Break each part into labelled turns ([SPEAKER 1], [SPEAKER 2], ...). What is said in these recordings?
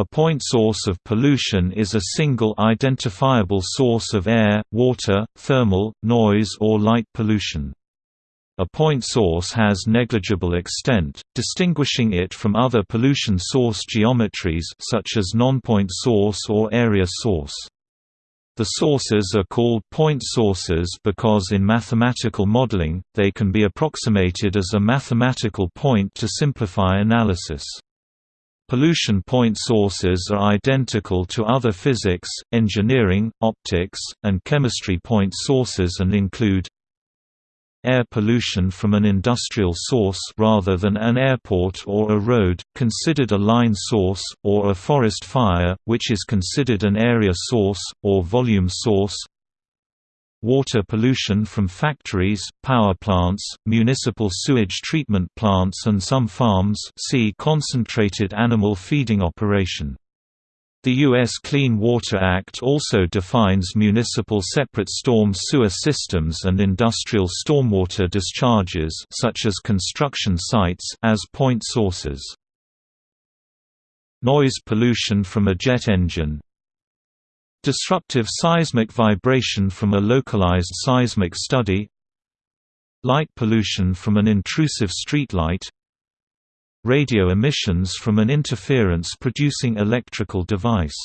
[SPEAKER 1] A point source of pollution is a single identifiable source of air, water, thermal, noise or light pollution. A point source has negligible extent, distinguishing it from other pollution source geometries such as non-point source or area source. The sources are called point sources because in mathematical modeling, they can be approximated as a mathematical point to simplify analysis. Pollution point sources are identical to other physics, engineering, optics, and chemistry point sources and include Air pollution from an industrial source rather than an airport or a road, considered a line source, or a forest fire, which is considered an area source, or volume source Water pollution from factories, power plants, municipal sewage treatment plants and some farms see concentrated animal feeding operation the U.S. Clean Water Act also defines municipal separate storm sewer systems and industrial stormwater discharges such as construction sites as point sources. Noise pollution from a jet engine Disruptive seismic vibration from a localized seismic study Light pollution from an intrusive streetlight radio emissions from an interference-producing electrical device.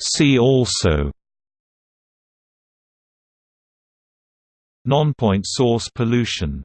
[SPEAKER 1] See also Non-point source pollution